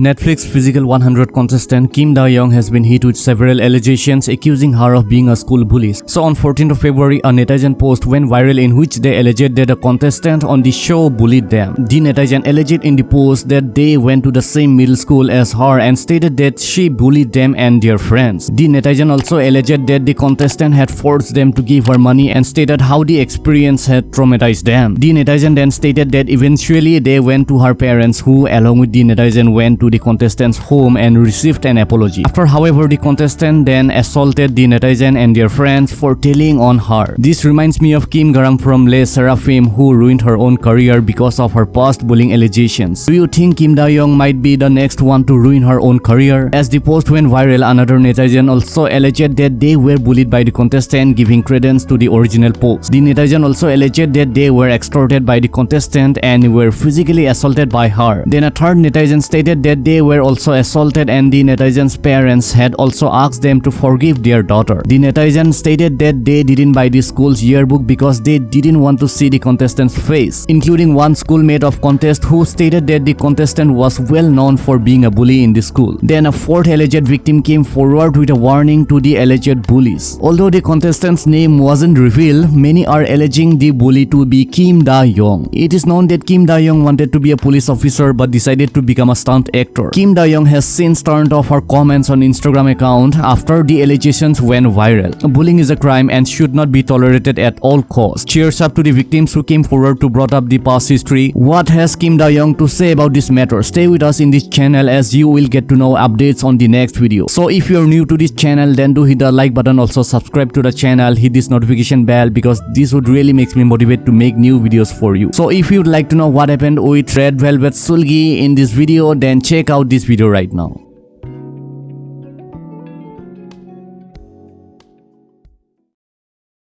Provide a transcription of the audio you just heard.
Netflix Physical 100 contestant Kim Da-young has been hit with several allegations accusing her of being a school bully. So on 14th of February, a netizen post went viral in which they alleged that a contestant on the show bullied them. The netizen alleged in the post that they went to the same middle school as her and stated that she bullied them and their friends. The netizen also alleged that the contestant had forced them to give her money and stated how the experience had traumatized them. The netizen then stated that eventually they went to her parents who along with the netizen went to the contestant's home and received an apology. After however the contestant then assaulted the netizen and their friends for telling on her. This reminds me of Kim Garam from Le Sserafim who ruined her own career because of her past bullying allegations. Do you think Kim Da-young might be the next one to ruin her own career? As the post went viral, another netizen also alleged that they were bullied by the contestant giving credence to the original post. The netizen also alleged that they were extorted by the contestant and were physically assaulted by her. Then a third netizen stated that they were also assaulted and the netizens' parents had also asked them to forgive their daughter. The netizen stated that they didn't buy the school's yearbook because they didn't want to see the contestant's face, including one schoolmate of contest who stated that the contestant was well known for being a bully in the school. Then a fourth alleged victim came forward with a warning to the alleged bullies. Although the contestant's name wasn't revealed, many are alleging the bully to be Kim Da-young. It is known that Kim Da-young wanted to be a police officer but decided to become a stunt actor. Kim Da-young has since turned off her comments on Instagram account after the allegations went viral. Bullying is a crime and should not be tolerated at all costs. Cheers up to the victims who came forward to brought up the past history. What has Kim Da-young to say about this matter? Stay with us in this channel as you will get to know updates on the next video. So if you're new to this channel then do hit the like button also subscribe to the channel hit this notification bell because this would really makes me motivate to make new videos for you. So if you'd like to know what happened with Red Velvet Seulgi in this video then check out this video right now.